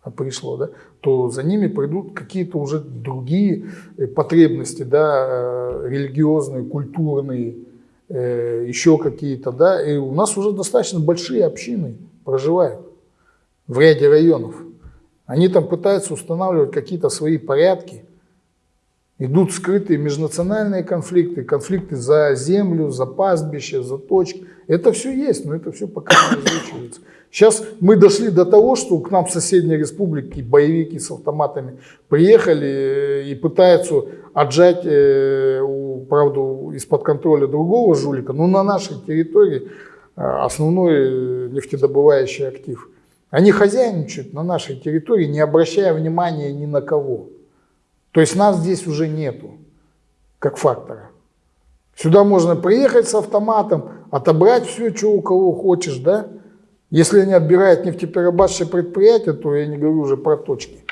пришло, да, то за ними придут какие-то уже другие э, потребности, да, э, религиозные, культурные, э, еще какие-то, да, и у нас уже достаточно большие общины проживают в ряде районов. Они там пытаются устанавливать какие-то свои порядки, Идут скрытые межнациональные конфликты, конфликты за землю, за пастбище, за точки. Это все есть, но это все пока не озвучивается. Сейчас мы дошли до того, что к нам в соседней республике боевики с автоматами приехали э, и пытаются отжать, э, правда, из-под контроля другого жулика, но на нашей территории э, основной нефтедобывающий актив. Они хозяйничают на нашей территории, не обращая внимания ни на кого. То есть нас здесь уже нету, как фактора. Сюда можно приехать с автоматом, отобрать все, что у кого хочешь, да? Если они отбирают нефтеперерабатывающее предприятие, то я не говорю уже про точки.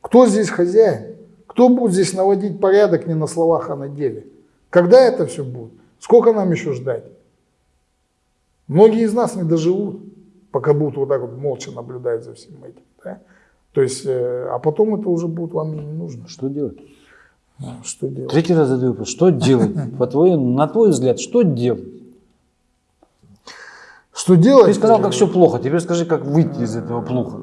Кто здесь хозяин? Кто будет здесь наводить порядок не на словах, а на деле? Когда это все будет? Сколько нам еще ждать? Многие из нас не доживут, пока будут вот так вот молча наблюдать за всем этим. Да? То есть, э, а потом это уже будет вам не нужно. Что делать? Что делать? Третий раз задаю вопрос. Что делать? По твоему, на твой взгляд, что делать? Что делать? Ты сказал, как все плохо. Теперь скажи, как выйти из этого плохо.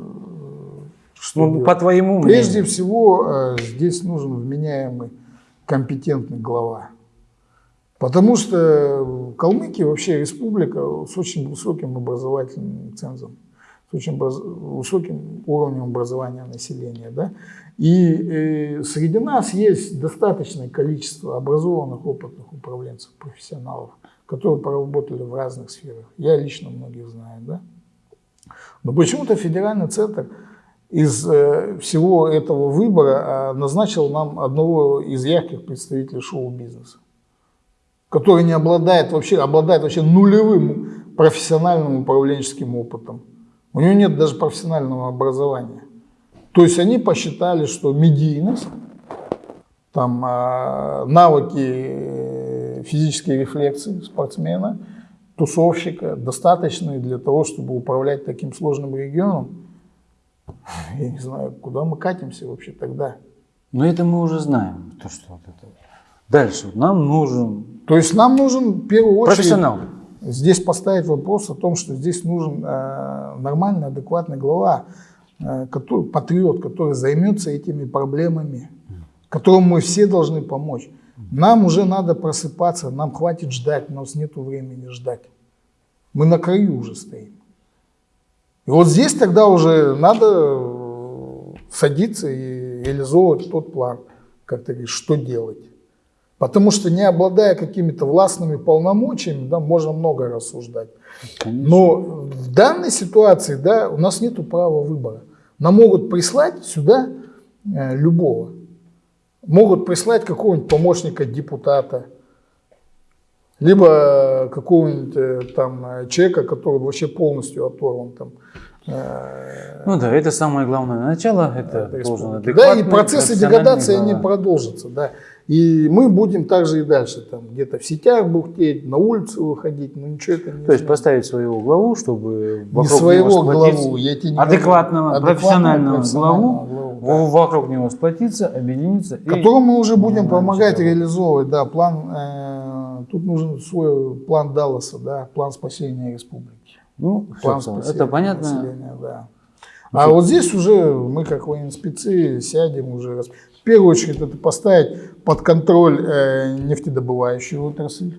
Что ну, по твоему мнению. Прежде всего, э, здесь нужен вменяемый, компетентный глава. Потому что Калмыкия вообще республика с очень высоким образовательным цензом с очень высоким уровнем образования населения. Да? И э, среди нас есть достаточное количество образованных, опытных управленцев, профессионалов, которые поработали в разных сферах. Я лично многих знаю. Да? Но почему-то федеральный центр из э, всего этого выбора э, назначил нам одного из ярких представителей шоу-бизнеса, который не обладает вообще, обладает вообще нулевым профессиональным управленческим опытом. У него нет даже профессионального образования. То есть они посчитали, что медийность, там, а, навыки э, физической рефлексии спортсмена, тусовщика достаточные для того, чтобы управлять таким сложным регионом. Я не знаю, куда мы катимся вообще тогда. Но это мы уже знаем. То, что вот это. Дальше нам нужен... То есть нам нужен в первую очередь... Профессионал здесь поставить вопрос о том, что здесь нужен э, нормальный, адекватный глава, э, который, патриот, который займется этими проблемами, которому мы все должны помочь. Нам уже надо просыпаться, нам хватит ждать, у нас нет времени ждать. Мы на краю уже стоим. И вот здесь тогда уже надо садиться и реализовывать тот план, как ты говоришь, что делать. Потому что не обладая какими-то властными полномочиями, да, можно много рассуждать. Конечно. Но в данной ситуации да, у нас нет права выбора. Нам могут прислать сюда э, любого. Могут прислать какого-нибудь помощника депутата, либо какого-нибудь э, там человека, который вообще полностью оторван там, э, ну да, это самое главное начало, это, это должен Да, и процессы деградации, они продолжатся, да. И мы будем также и дальше, там где-то в сетях бухтеть, на улицу выходить, но ничего это не То есть поставить своего главу, чтобы Не вокруг своего него главу, я тебе не адекватного, говорю. профессионального профессионального главу, главу, в- вокруг него сплотиться, объединиться. которому мы уже будем нормально помогать всё реализовывать, да, план, э, тут нужен свой план Далласа, да, план спасения республики. Ну, План спасения это понятно. населения, да. А вот здесь уже мы, как военспецы, сядем уже. Первую очередь это поставить под контроль э, нефтедобывающую отрасль,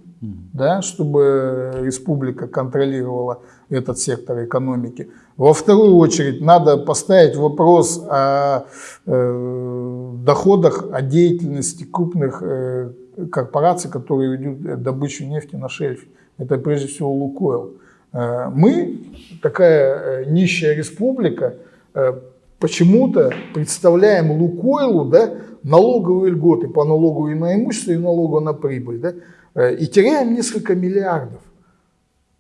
да, чтобы республика контролировала этот сектор экономики. Во вторую очередь надо поставить вопрос о э, доходах, о деятельности крупных э, корпораций, которые ведут э, добычу нефти на шельфе. Это прежде всего Лукойл. Э, Мы, такая э, нищая республика, э, почему-то представляем Лукойлу да, налоговые льготы по налогу и на имущество, и налогу на прибыль. Да, э, и теряем несколько миллиардов.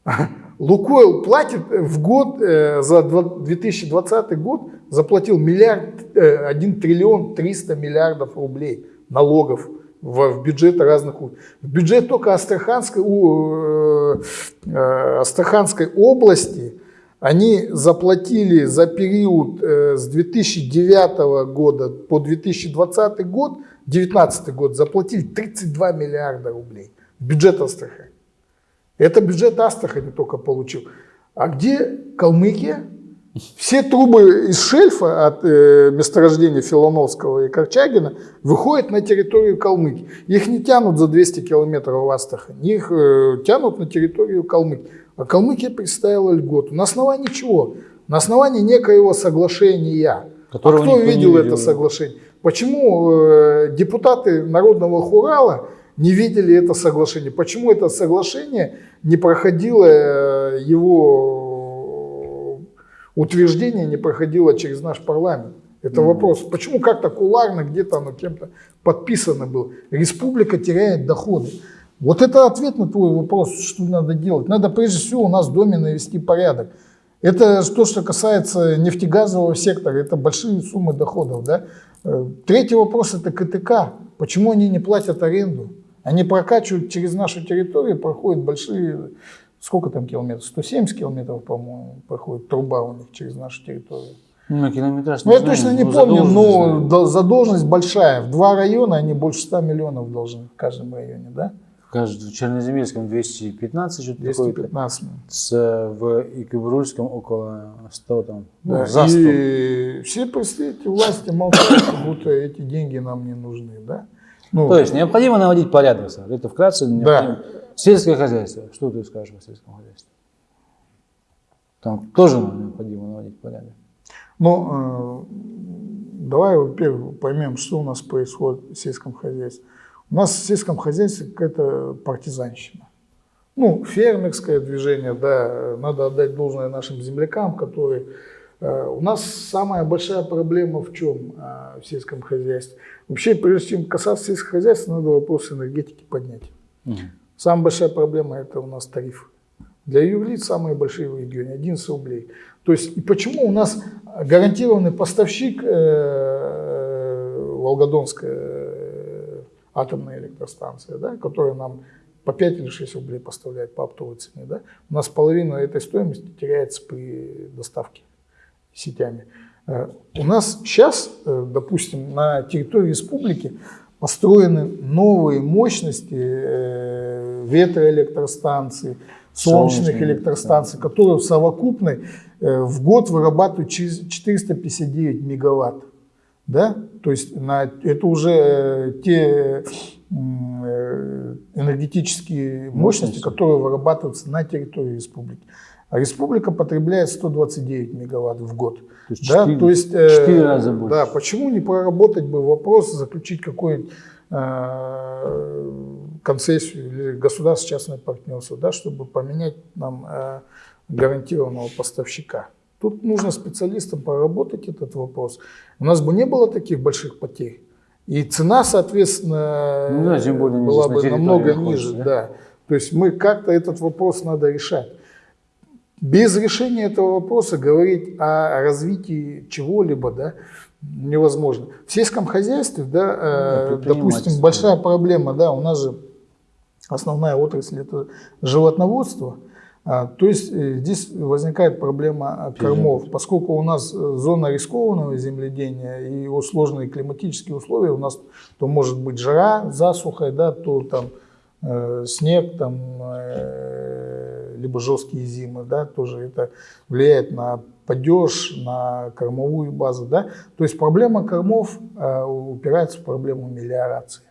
Лукойл платит в год, э, за два- 2020 год заплатил миллиард, э, 1 триллион 300 миллиардов рублей налогов в, в бюджеты разных. В бюджет только Астраханской, у, э, э, Астраханской области они заплатили за период э, с 2009 года по 2020 год, 2019 год, заплатили 32 миллиарда рублей бюджет Астрахани. Это бюджет Астрахани только получил. А где Калмыкия? Все трубы из шельфа от э, месторождения Филоновского и Корчагина выходят на территорию Калмыкии. Их не тянут за 200 километров в Астрахань, их э, тянут на территорию Калмыкии. А Калмыкия представила льготу. На основании чего? На основании некоего соглашения. Которого а кто видел это соглашение? Почему э, депутаты Народного Хурала не видели это соглашение? Почему это соглашение не проходило э, его утверждение, не проходило через наш парламент? Это вопрос. Почему как-то куларно где-то оно кем-то подписано было? Республика теряет доходы. Вот это ответ на твой вопрос, что надо делать. Надо прежде всего у нас в доме навести порядок. Это то, что касается нефтегазового сектора, это большие суммы доходов. Да? Э, Третий вопрос это КТК. Почему они не платят аренду? Они прокачивают через нашу территорию, проходят большие, сколько там километров? 170 километров, по-моему, проходит труба у них через нашу территорию. Ну, километраж Ну, я знаю, точно не но помню, но знаю. задолженность большая. В два района они больше 100 миллионов должны в каждом районе, да? Кажется, в Черноземельском 215, что-то такое. 215. С, в Икыбрульском около 100 там. Ну, Да, за 100. и все представители власти молчат, как будто эти деньги нам не нужны, да? Ну, То есть необходимо наводить порядок, сэр. Это вкратце необходимо. Сельское хозяйство. Что ты скажешь о сельском хозяйстве? Там тоже необходимо наводить порядок. Ну, э, давай, во-первых, поймем, что у нас происходит в сельском хозяйстве. У нас в сельском хозяйстве какая-то партизанщина. Ну, фермерское движение, да, надо отдать должное нашим землякам, которые... э, У нас самая большая проблема в чем э, в сельском хозяйстве? Вообще, прежде чем касаться сельского хозяйства, надо вопрос энергетики поднять. Мгм. Самая большая проблема – это у нас тариф. Для юрлиц самые большие в регионе – 11 рублей. То есть, и почему у нас гарантированный поставщик э, Волгодонская атомная электростанция, да, которая нам по 5 или 6 рублей поставляет по оптовой цене, да, у нас половина этой стоимости теряется при доставке сетями. Э, У нас сейчас, э, допустим, на территории республики построены новые мощности э, ветроэлектростанций, солнечных Солнечные, электростанций, которые в совокупной в год вырабатывают через 459 мегаватт. Да? То есть на, это уже э, те э, энергетические мощности, которые вырабатываются на территории республики. А республика потребляет 129 мегаватт в год. То есть Да, то есть, э, четыре раза больше. Да, почему не проработать бы вопрос, заключить какую-нибудь э, концессию или государственно-частное партнерство, да, чтобы поменять нам э, гарантированного поставщика. Тут нужно специалистам проработать этот вопрос. У нас бы не было таких больших потерь. И цена, соответственно, Ну да, тем более была на бы намного ниже. да? Да? То есть мы как-то этот вопрос надо решать. без решения этого вопроса говорить о развитии чего-либо, да, невозможно. В сельском хозяйстве, да, э, допустим, большая проблема, да, у нас же основная отрасль это животноводство, то есть э, здесь возникает проблема кормов, поскольку у нас э, зона рискованного земледения и его сложные климатические условия, у нас то может быть жара, засуха, да, то там э, снег, там, э, либо жесткие зимы, да, тоже это влияет на падеж, на кормовую базу. Да? То есть проблема кормов э, упирается в проблему мелиорации.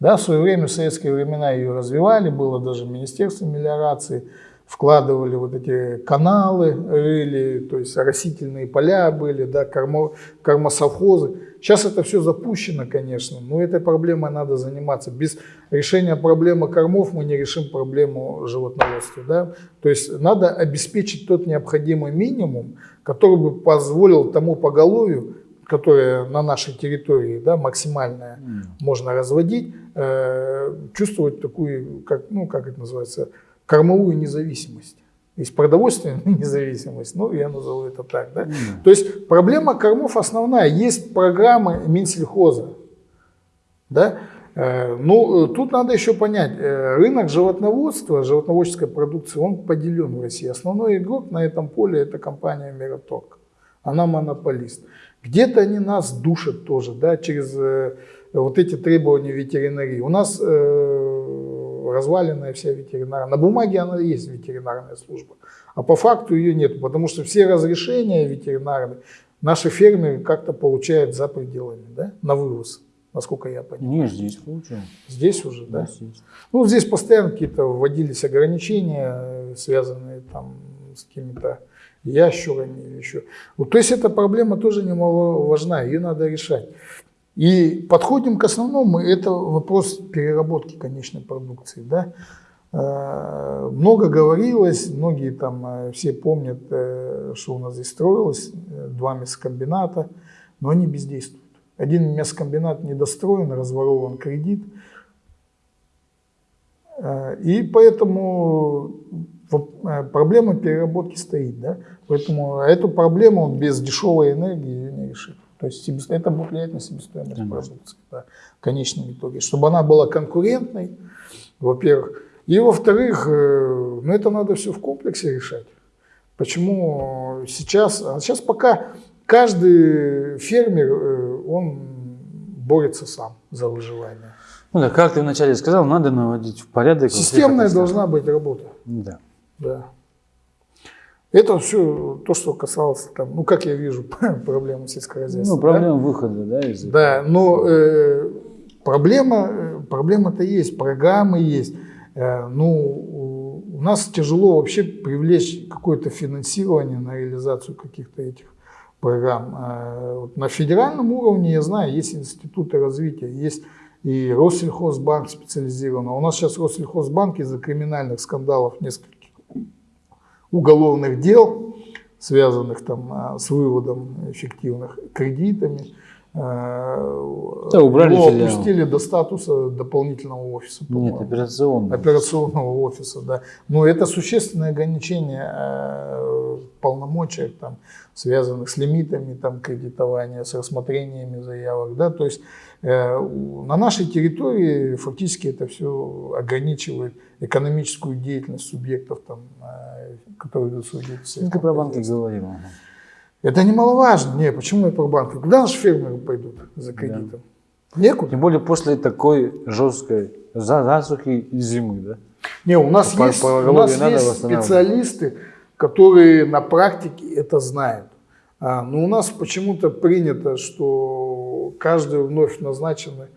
Да, в свое время, в советские времена ее развивали, было даже Министерство мелиорации, вкладывали вот эти каналы, рыли, то есть растительные поля были, да, кормо, кормосовхозы. Сейчас это все запущено, конечно, но этой проблемой надо заниматься. Без решения проблемы кормов мы не решим проблему животноводства. Да? То есть надо обеспечить тот необходимый минимум, который бы позволил тому поголовью, которое на нашей территории да, максимальное mm. можно разводить, э, чувствовать такую, как, ну, как это называется, кормовую независимость. Есть продовольственная независимость, ну я назову это так. Да? Mm. То есть проблема кормов основная. Есть программы Минсельхоза. Да? Э, ну, тут надо еще понять, э, рынок животноводства, животноводческой продукции, он поделен в России. Основной игрок на этом поле это компания Мираторг. Она монополист. Где-то они нас душат тоже, да, через э, вот эти требования ветеринарии. У нас разваленная вся ветеринарная. На бумаге она есть ветеринарная служба, а по факту ее нет, потому что все разрешения ветеринарные наши фермеры как-то получают за пределами, да, на вывоз, насколько я понимаю. Нет, здесь получают. Здесь уже, да? да? Здесь. Ну, здесь постоянно какие-то вводились ограничения, связанные там с какими-то ящурами или еще. Вот, то есть эта проблема тоже немало важна, ее надо решать. И подходим к основному, это вопрос переработки конечной продукции. Да? Э, много говорилось, многие там э, все помнят, э, что у нас здесь строилось, два мясокомбината, но они бездействуют. Один мясокомбинат недостроен, разворован кредит, и поэтому проблема переработки стоит. Да? Поэтому эту проблему без дешевой энергии не решить. То есть это будет влиять на себестоимость Конечно. продукции да, в конечном итоге. Чтобы она была конкурентной, во-первых. И во-вторых, э, ну это надо все в комплексе решать. Почему сейчас, а сейчас пока каждый фермер, э, он борется сам за выживание. Ну да, как ты вначале сказал, надо наводить в порядок. Системная должна быть работа. Да. Да. Это все то, что касалось, там, ну, как я вижу, проблемы сельского хозяйства. Ну, проблема да? выхода, да, из этого. Да, но э, проблема, проблема-то есть, программы есть. Э, ну, у нас тяжело вообще привлечь какое-то финансирование на реализацию каких-то этих программ. Э, вот на федеральном уровне, я знаю, есть институты развития, есть и Россельхозбанк специализированный. У нас сейчас Россельхозбанк из-за криминальных скандалов несколько уголовных дел, связанных там а, с выводом эффективных кредитами. А, да, убрали Его опустили до статуса дополнительного офиса. Нет, операционного. Операционного офиса, да. Но это существенное ограничение а, полномочий, там, связанных с лимитами там, кредитования, с рассмотрениями заявок. Да? То есть э, на нашей территории фактически это все ограничивает экономическую деятельность субъектов, там, э, которые идут судиться. Ты про банки говорил. Это немаловажно. Не, почему я про банки? Куда наши фермеры пойдут за кредитом? Да. Некуда. Тем более после такой жесткой засухи и зимы, да? Не, у нас по, есть, по у нас есть специалисты, которые на практике это знают. А, но у нас почему-то принято, что каждый вновь назначенный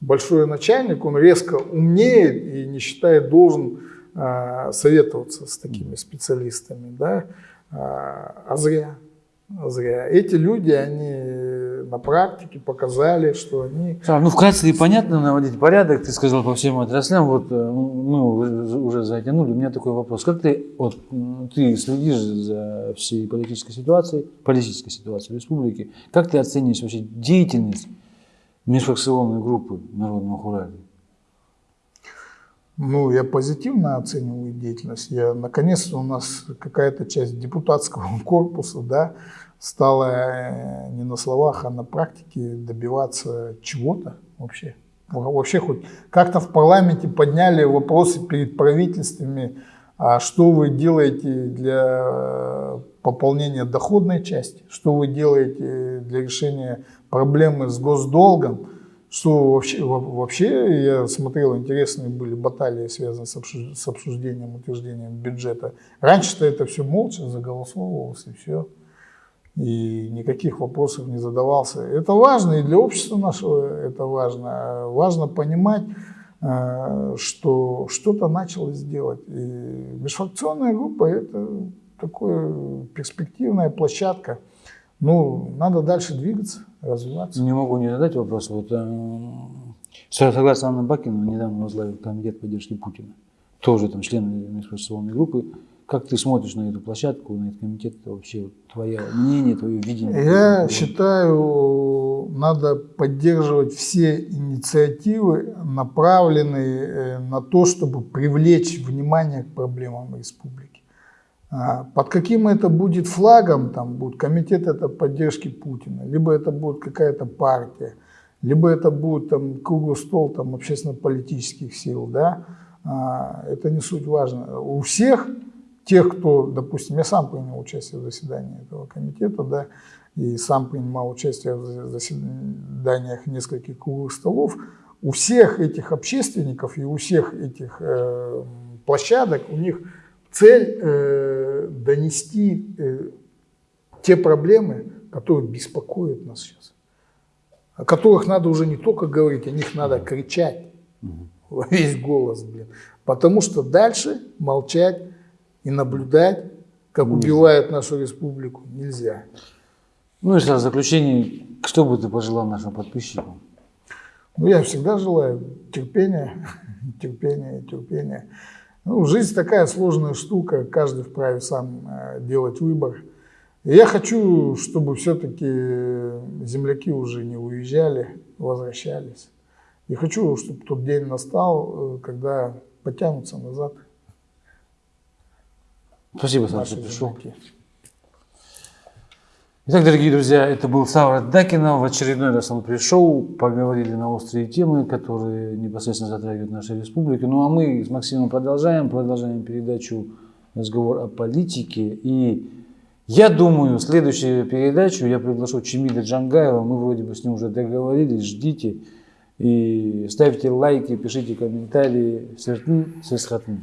большой начальник, он резко умнеет и не считает должен а, советоваться с такими специалистами. Да? А, а зря. Зря. Эти люди, они на практике показали, что они... Ну, вкратце и понятно наводить порядок, ты сказал по всем отраслям, вот э, мы уже затянули, у меня такой вопрос. Как ты, вот, ты следишь за всей политической ситуацией, политической ситуацией республики, как ты оцениваешь вообще деятельность межфракционной группы Народного Хурали? Ну, я позитивно оцениваю деятельность. Я, наконец-то у нас какая-то часть депутатского корпуса, да, стала э, не на словах, а на практике добиваться чего-то вообще. Вообще хоть как-то в парламенте подняли вопросы перед правительствами, а что вы делаете для э, пополнения доходной части, что вы делаете для решения проблемы с госдолгом, что вообще, вообще я смотрел, интересные были баталии, связанные с обсуждением, утверждением бюджета. Раньше-то это все молча заголосовывалось и все. И никаких вопросов не задавался. Это важно и для общества нашего это важно. Важно понимать, э, что что-то началось делать. И межфракционная группа – это такая перспективная площадка. Ну, надо дальше двигаться, развиваться. Не могу не задать вопрос. Вот, э, согласно Анны Бакину, недавно возглавил комитет поддержки Путина. Тоже там член межфракционной группы. Как ты смотришь на эту площадку, на этот комитет? Вообще твое мнение, твое видение? Я считаю, надо поддерживать все инициативы, направленные э, на то, чтобы привлечь внимание к проблемам республики. А, под каким это будет флагом, там будет комитет это поддержки Путина, либо это будет какая-то партия, либо это будет там круглый стол там общественно-политических сил, да, а, это не суть важно. У всех тех, кто, допустим, я сам принял участие в заседании этого комитета, да, и сам принимал участие в заседаниях нескольких круглых столов, у всех этих общественников и у всех этих э, площадок у них цель э, донести э, те проблемы, которые беспокоят нас сейчас, о которых надо уже не только говорить, о них надо кричать во весь голос, блин, потому что дальше молчать и наблюдать, как убивают нашу республику, нельзя. Ну и в заключение, что бы ты пожелал нашим подписчикам? Ну, я всегда желаю терпения, терпения, терпения. Ну, жизнь такая сложная штука, каждый вправе сам э, делать выбор. И я хочу, чтобы все-таки земляки уже не уезжали, возвращались. И хочу, чтобы тот день настал, э, когда потянутся назад. Спасибо, Саша, что пришел. Итак, дорогие друзья, это был Савра Дакинов. В очередной раз он пришел, поговорили на острые темы, которые непосредственно затрагивают нашу республику. Ну а мы с Максимом продолжаем, продолжаем передачу разговор о политике. И я думаю, следующую передачу я приглашу Чемида Джангаева. Мы вроде бы с ним уже договорились, ждите. И ставьте лайки, пишите комментарии. Сертн, сесхатн.